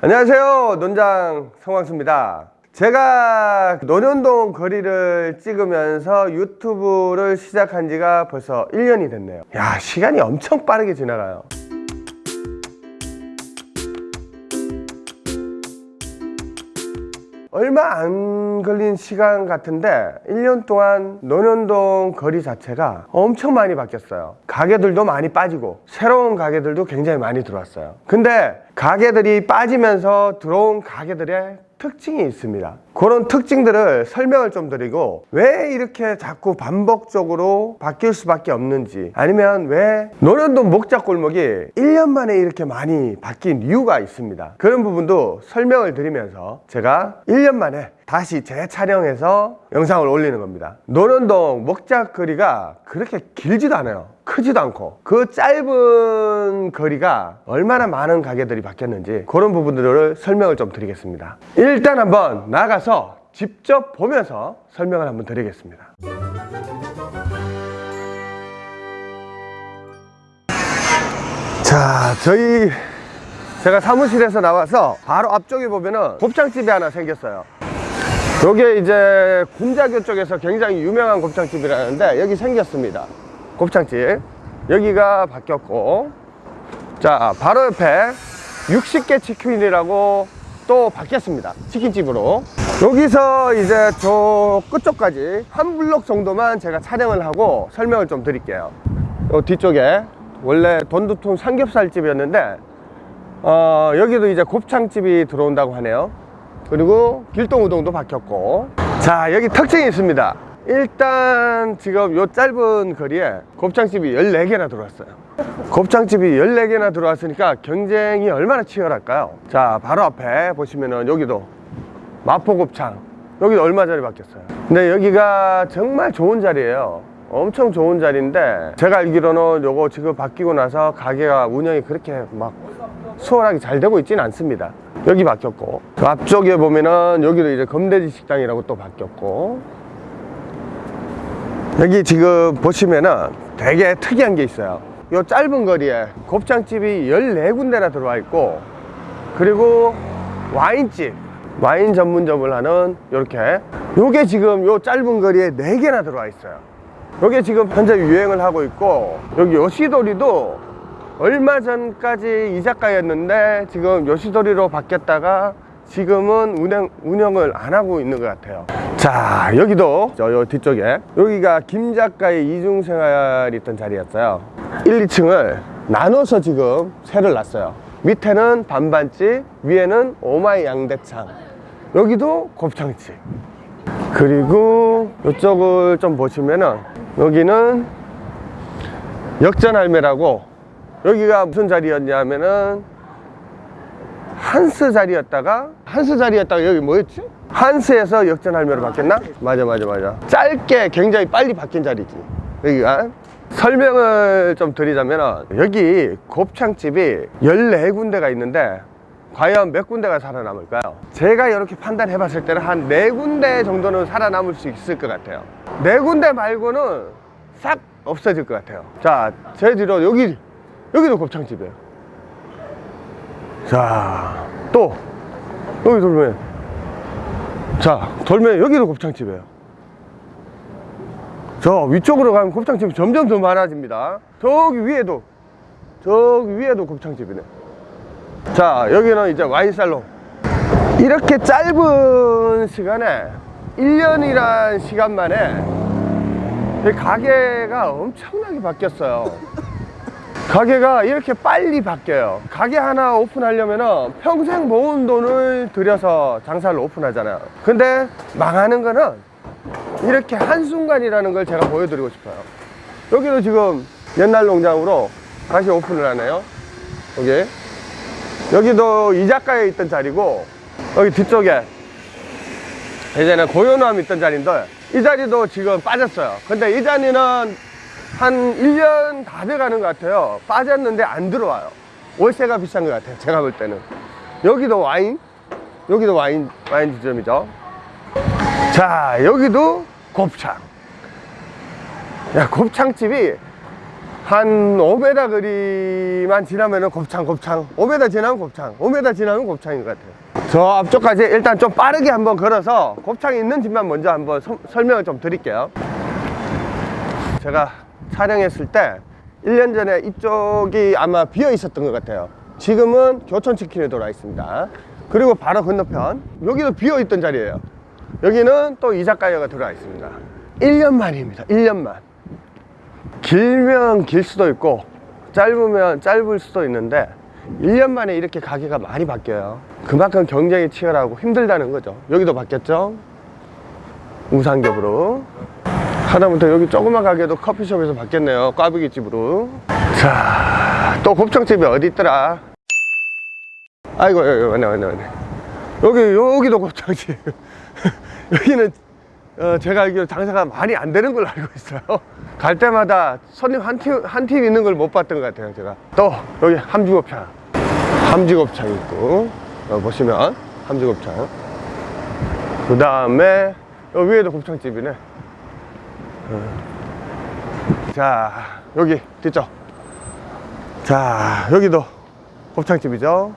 안녕하세요 논장 성광수입니다. 제가 논현동 거리를 찍으면서 유튜브를 시작한 지가 벌써 1년이 됐네요. 야 시간이 엄청 빠르게 지나가요 얼마 안 걸린 시간 같은데 1년 동안 논현동 거리 자체가 엄청 많이 바뀌었어요. 가게들도 많이 빠지고 새로운 가게들도 굉장히 많이 들어왔어요. 근데 가게들이 빠지면서 들어온 가게들의 특징이 있습니다. 그런 특징들을 설명을 좀 드리고 왜 이렇게 자꾸 반복적으로 바뀔 수밖에 없는지 아니면 왜 노련동 목자골목이 1년 만에 이렇게 많이 바뀐 이유가 있습니다. 그런 부분도 설명을 드리면서 제가 1년 만에 다시 재촬영해서 영상을 올리는 겁니다. 노련동 먹자거리가 그렇게 길지도 않아요. 크지도 않고. 그 짧은 거리가 얼마나 많은 가게들이 바뀌었는지 그런 부분들을 설명을 좀 드리겠습니다. 일단 한번 나가서 직접 보면서 설명을 한번 드리겠습니다. 자 저희 제가 사무실에서 나와서 바로 앞쪽에 보면은 곱창집이 하나 생겼어요 요게 이제 군자교 쪽에서 굉장히 유명한 곱창집이라는데 여기 생겼습니다. 곱창집. 여기가 바뀌었고. 자 바로 옆에 60개 치킨이라고 또 바뀌었습니다. 치킨집으로. 여기서 이제 저 끝쪽까지 한 블록 정도만 제가 촬영을 하고 설명을 좀 드릴게요. 요 뒤쪽에 원래 돈두통 삼겹살집이었는데 어, 여기도 이제 곱창집이 들어온다고 하네요 그리고 길동 우동도 바뀌었고. 자 여기 특징이 있습니다. 일단 지금 요 짧은 거리에 곱창집이 14개나 들어왔어요. 곱창집이 14개나 들어왔으니까 경쟁이 얼마나 치열할까요? 자 바로 앞에 보시면은 여기도 마포곱창. 여기도 얼마 전에 바뀌었어요? 근데 여기가 정말 좋은 자리예요. 엄청 좋은 자리인데 제가 알기로는 요거 지금 바뀌고 나서 가게가 운영이 그렇게 막 수월하게 잘 되고 있지는 않습니다. 여기 바뀌었고 그 앞쪽에 보면은 여기도 이제 검돼지 식당이라고 또 바뀌었고 여기 지금 보시면은 되게 특이한 게 있어요. 요 짧은 거리에 곱창집이 14군데나 들어와 있고 그리고 와인집 와인 전문점을 하는 이렇게 요게 지금 요 짧은 거리에 4개나 들어와 있어요. 요게 지금 현재 유행을 하고 있고 여기 요시도리도 얼마 전까지 이자카였는데 지금 요시도리로 바뀌었다가 지금은 운영, 운영을 안 하고 있는 것 같아요. 자 여기도 저 뒤쪽에 여기가 김 작가의 이중생활이 있던 자리였어요. 1, 2층을 나눠서 지금 새를 놨어요. 밑에는 반반집 위에는 오마이 양대창 여기도 곱창집. 그리고 이쪽을 좀 보시면은 여기는 역전할매라고 여기가 무슨 자리였냐면은 한스 자리였다가 한스 자리였다가 여기 뭐였지? 한스에서 역전할매로 바뀌었나? 맞아 맞아 맞아 짧게 굉장히 빨리 바뀐 자리지 여기가 설명을 좀 드리자면 여기 곱창집이 14군데가 있는데 과연 몇 군데가 살아남을까요? 제가 이렇게 판단해 봤을 때는 한 4군데 정도는 살아남을 수 있을 것 같아요 4군데 말고는 싹 없어질 것 같아요 자, 제 뒤로 여기 여기도 곱창집이에요. 자, 또 여기 돌면 자, 돌면 여기도 곱창집이에요. 저 위쪽으로 가면 곱창집이 점점 더 많아집니다. 저기 위에도 저기 위에도 곱창집이네. 자 여기는 이제 와인살롱. 이렇게 짧은 시간에 1년이란 시간 만에 가게가 엄청나게 바뀌었어요 가게가 이렇게 빨리 바뀌어요. 가게 하나 오픈하려면 평생 모은 돈을 들여서 장사를 오픈하잖아요. 근데 망하는 거는 이렇게 한순간이라는 걸 제가 보여드리고 싶어요. 여기도 지금 옛날 농장으로 다시 오픈을 하네요. 여기. 여기도 이자카에 있던 자리고 여기 뒤쪽에 예전에 고요함 있던 자리인데 이 자리도 지금 빠졌어요. 근데 이 자리는 한 1년 다 돼가는 것 같아요. 빠졌는데 안 들어와요. 월세가 비싼 것 같아요 제가 볼 때는. 여기도 와인? 여기도 와인 와인 지점이죠. 자 여기도 곱창. 야 곱창집이 한 5m 거리만 지나면은 곱창 곱창. 5m 지나면 곱창. 5m 지나면 곱창인 것 같아요. 저 앞쪽까지 일단 좀 빠르게 한번 걸어서 곱창이 있는 집만 먼저 한번 서- 설명을 좀 드릴게요. 제가 촬영했을 때 1년 전에 이쪽이 아마 비어 있었던 것 같아요. 지금은 교촌치킨에 돌아 있습니다. 그리고 바로 건너편 여기도 비어 있던 자리예요. 여기는 또 이자카야가 들어와 있습니다. 1년 만입니다. 1년만. 길면 길 수도 있고 짧으면 짧을 수도 있는데 1년 만에 이렇게 가게가 많이 바뀌어요. 그만큼 경쟁이 치열하고 힘들다는 거죠. 여기도 바뀌었죠? 우상겹으로 하다못해 여기 조그만 가게도 커피숍에서 바뀌었네요. 꽈배기 집으로. 자 또 곱창집이 어디 있더라? 아이고 여기 왔네 왔네 왔네. 여기 여기도 곱창집. 여기는 어, 제가 알기로 장사가 많이 안 되는 걸로 알고 있어요. 갈 때마다 손님 한 팀 한 팀 있는 걸 못 봤던 것 같아요 제가. 또 여기 함지곱창. 함지곱창 있고 어, 보시면 함지곱창. 그 다음에 위에도 곱창집이네 자 여기 뒤쪽. 자 여기도 곱창집이죠.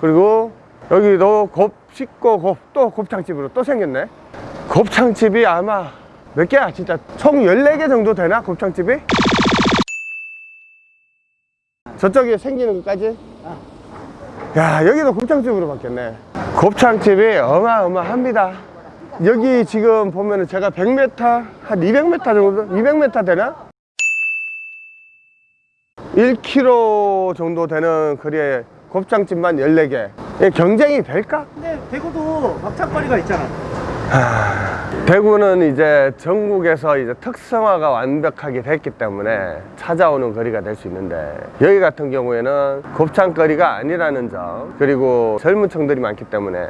그리고 여기도 곱 씻고 곱또 곱창집으로 또 생겼네. 곱창집이 아마 몇 개야? 진짜 총 14개 정도 되나 곱창집이? 저쪽에 생기는 것까지? 야 여기도 곱창집으로 바뀌었네. 곱창집이 어마어마합니다 여기 지금 보면은 제가 100m 한 200m 정도 200m 되나? 1km 정도 되는 거리에 곱창집만 14개 이게 경쟁이 될까? 근데 대구도 막창거리가 있잖아. 대구는 이제 전국에서 이제 특성화가 완벽하게 됐기 때문에 찾아오는 거리가 될 수 있는데 여기 같은 경우에는 곱창거리가 아니라는 점 그리고 젊은 층들이 많기 때문에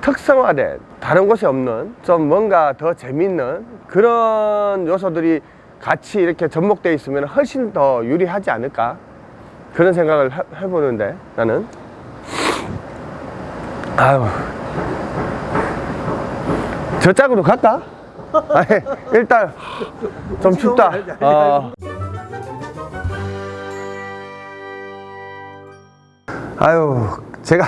특성화된 다른 곳에 없는 좀 뭔가 더 재밌는 그런 요소들이 같이 이렇게 접목되어 있으면 훨씬 더 유리하지 않을까 그런 생각을 해- 해보는데 나는 아유 저 짝으로 갈까? 아니, 일단 좀 춥다. 어. 아유, 제가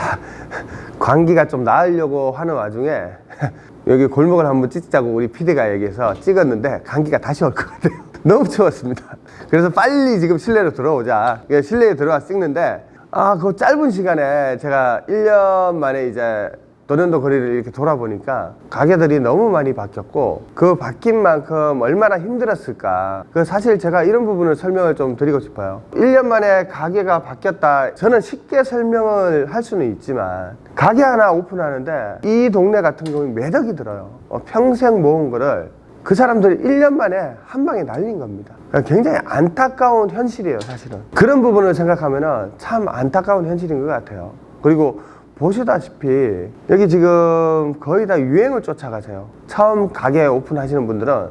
광기가 좀 나으려고 하는 와중에 여기 골목을 한번 찍자고 우리 PD가 얘기해서 찍었는데 감기가 다시 올 것 같아요. 너무 추웠습니다. 그래서 빨리 지금 실내로 들어오자. 그래서 실내에 들어와 찍는데 아, 그 짧은 시간에 제가 1년 만에 이제 도련도 거리를 이렇게 돌아보니까 가게들이 너무 많이 바뀌었고 그 바뀐 만큼 얼마나 힘들었을까 그 사실 제가 이런 부분을 설명을 좀 드리고 싶어요 1년 만에 가게가 바뀌었다 저는 쉽게 설명을 할 수는 있지만 가게 하나 오픈하는데 이 동네 같은 경우는 매덕이 들어요 어, 평생 모은 거를 그 사람들이 1년 만에 한 방에 날린 겁니다. 그러니까 굉장히 안타까운 현실이에요, 사실은. 그런 부분을 생각하면 참 안타까운 현실인 것 같아요. 그리고 보시다시피 여기 지금 거의 다 유행을 쫓아가세요. 처음 가게 오픈하시는 분들은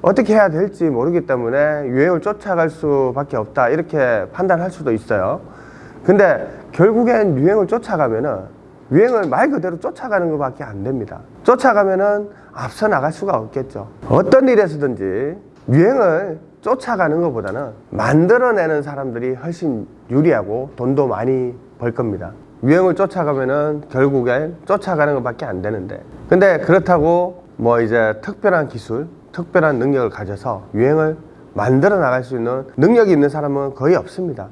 어떻게 해야 될지 모르기 때문에 유행을 쫓아갈 수밖에 없다. 이렇게 판단할 수도 있어요. 근데 결국엔 유행을 쫓아가면은 유행을 말 그대로 쫓아가는 것밖에 안 됩니다. 쫓아가면은 앞서 나갈 수가 없겠죠. 어떤 일에서든지 유행을 쫓아가는 것보다는 만들어내는 사람들이 훨씬 유리하고 돈도 많이 벌 겁니다. 유행을 쫓아가면은 결국엔 쫓아가는 것밖에 안 되는데. 근데 그렇다고 뭐 이제 특별한 기술, 특별한 능력을 가져서 유행을 만들어 나갈 수 있는 능력이 있는 사람은 거의 없습니다.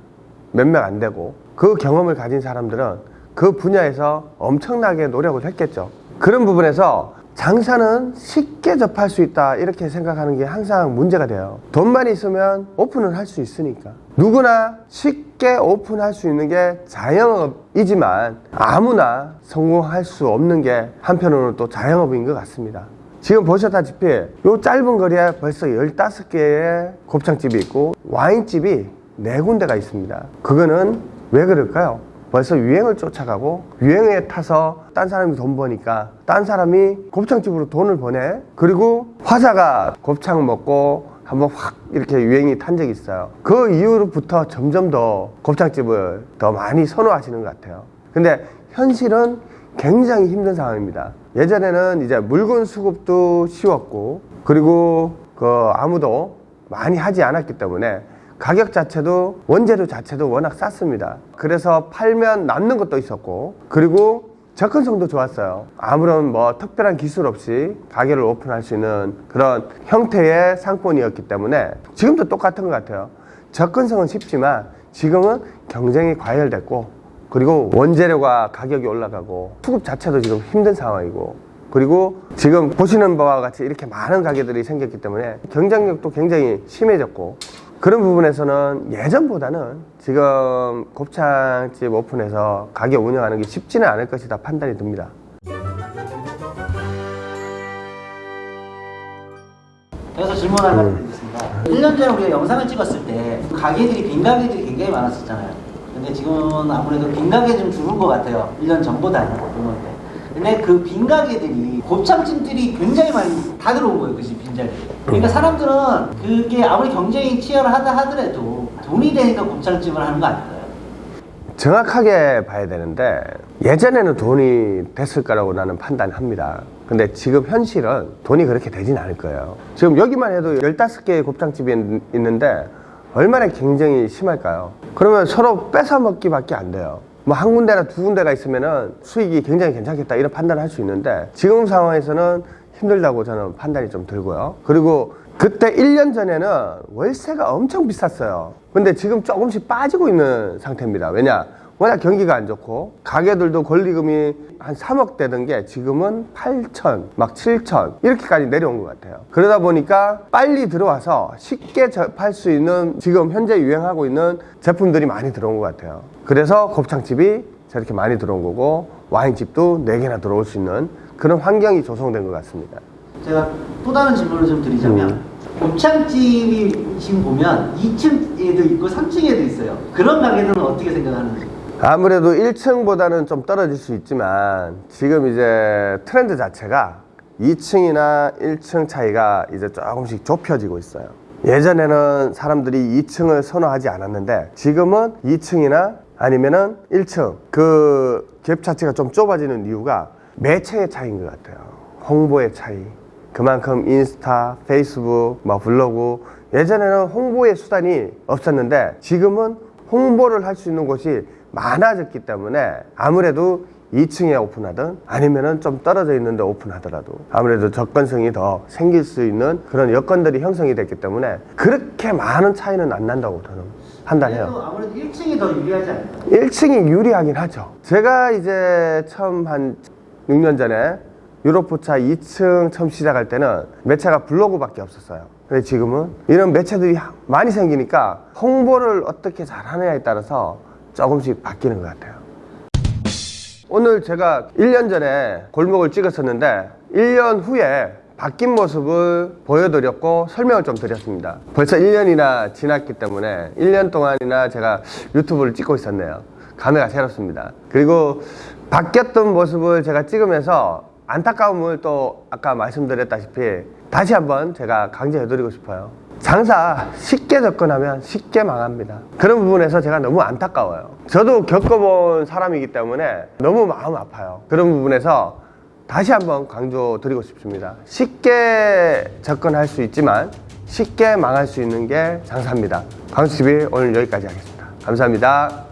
몇 명 안 되고 그 경험을 가진 사람들은 그 분야에서 엄청나게 노력을 했겠죠. 그런 부분에서 장사는 쉽게 접할 수 있다 이렇게 생각하는 게 항상 문제가 돼요. 돈만 있으면 오픈을 할 수 있으니까. 누구나 쉽게 오픈할 수 있는 게 자영업이지만 아무나 성공할 수 없는 게 한편으로는 또 자영업인 것 같습니다. 지금 보셨다시피 요 짧은 거리에 벌써 15개의 곱창집이 있고 와인집이 네 군데가 있습니다. 그거는 왜 그럴까요? 벌써 유행을 쫓아가고 유행에 타서 딴 사람이 돈 버니까 딴 사람이 곱창집으로 돈을 버네 그리고 화사가 곱창 먹고 한번 확 이렇게 유행이 탄 적이 있어요. 그 이후로부터 점점 더 곱창집을 더 많이 선호하시는 것 같아요. 근데 현실은 굉장히 힘든 상황입니다. 예전에는 이제 물건 수급도 쉬웠고 그리고 그 아무도 많이 하지 않았기 때문에 가격 자체도 원재료 자체도 워낙 쌌습니다. 그래서 팔면 남는 것도 있었고 그리고 접근성도 좋았어요. 아무런 뭐 특별한 기술 없이 가게를 오픈할 수 있는 그런 형태의 상권이었기 때문에 지금도 똑같은 것 같아요. 접근성은 쉽지만 지금은 경쟁이 과열됐고 그리고 원재료가 가격이 올라가고 수급 자체도 지금 힘든 상황이고 그리고 지금 보시는 바와 같이 이렇게 많은 가게들이 생겼기 때문에 경쟁력도 굉장히 심해졌고 그런 부분에서는 예전보다는 지금 곱창집 오픈해서 가게 운영하는 게 쉽지는 않을 것이다 판단이 듭니다. 그래서 질문 하나 드리겠습니다. 1년 전에 우리가 영상을 찍었을 때 가게들이 빈 가게들이 굉장히 많았었잖아요. 근데 지금은 아무래도 빈 가게 좀 줄은 것 같아요. 1년 전보다는 보면 때. 근데 그 빈 가게들이 곱창집들이 굉장히 많이 다 들어온 거예요. 그지 빈자리. 그러니까 사람들은 그게 아무리 경쟁이 치열하다 하더라도 돈이 되니까 곱창집을 하는 거 아닐까요? 정확하게 봐야 되는데 예전에는 돈이 됐을 거라고 나는 판단합니다. 근데 지금 현실은 돈이 그렇게 되진 않을 거예요. 지금 여기만 해도 15개의 곱창집이 있- 있는데 얼마나 경쟁이 심할까요? 그러면 서로 뺏어 먹기 밖에 안 돼요. 뭐 한 군데나 두 군데가 있으면은 수익이 굉장히 괜찮겠다 이런 판단을 할 수 있는데 지금 상황에서는 힘들다고 저는 판단이 좀 들고요. 그리고 그때 1년 전에는 월세가 엄청 비쌌어요. 근데 지금 조금씩 빠지고 있는 상태입니다. 왜냐? 워낙 경기가 안 좋고 가게들도 권리금이 한 3억 되던 게 지금은 8천, 막 7천 이렇게까지 내려온 것 같아요. 그러다 보니까 빨리 들어와서 쉽게 접할 수 있는 지금 현재 유행하고 있는 제품들이 많이 들어온 것 같아요. 그래서 곱창집이 저렇게 많이 들어온 거고 와인집도 4개나 들어올 수 있는 그런 환경이 조성된 것 같습니다. 제가 또 다른 질문을 좀 드리자면 곱창집이 지금 보면 2층에도 있고 3층에도 있어요. 그런 가게들은 어떻게 생각하는지? 아무래도 1층보다는 좀 떨어질 수 있지만 지금 이제 트렌드 자체가 2층이나 1층 차이가 이제 조금씩 좁혀지고 있어요. 예전에는 사람들이 2층을 선호하지 않았는데 지금은 2층이나 아니면은 1층 그 갭 자체가 좀 좁아지는 이유가 매체의 차이인 것 같아요. 홍보의 차이. 그만큼 인스타, 페이스북, 뭐 블로그 예전에는 홍보의 수단이 없었는데 지금은 홍보를 할 수 있는 곳이 많아졌기 때문에 아무래도 2층에 오픈하든 아니면은 좀 떨어져 있는데 오픈하더라도 아무래도 접근성이 더 생길 수 있는 그런 여건들이 형성이 됐기 때문에 그렇게 많은 차이는 안 난다고 저는 판단해요. 아무래도 1층이 더 유리하지 않을까요? 1층이 유리하긴 하죠. 제가 이제 처음 한 6년 전에 유로포차 2층 처음 시작할 때는 매체가 블로그밖에 없었어요. 근데 지금은 이런 매체들이 많이 생기니까 홍보를 어떻게 잘하느냐에 따라서 조금씩 바뀌는 것 같아요. 오늘 제가 1년 전에 골목을 찍었었는데 1년 후에 바뀐 모습을 보여드렸고 설명을 좀 드렸습니다. 벌써 1년이나 지났기 때문에 1년 동안이나 제가 유튜브를 찍고 있었네요. 감회가 새롭습니다. 그리고 바뀌었던 모습을 제가 찍으면서 안타까움을 또 아까 말씀드렸다시피 다시 한번 제가 강조해드리고 싶어요. 장사 쉽게 접근하면 쉽게 망합니다. 그런 부분에서 제가 너무 안타까워요. 저도 겪어본 사람이기 때문에 너무 마음 아파요. 그런 부분에서 다시 한번 강조드리고 싶습니다. 쉽게 접근할 수 있지만 쉽게 망할 수 있는 게 장사입니다. 강수TV 오늘 여기까지 하겠습니다. 감사합니다.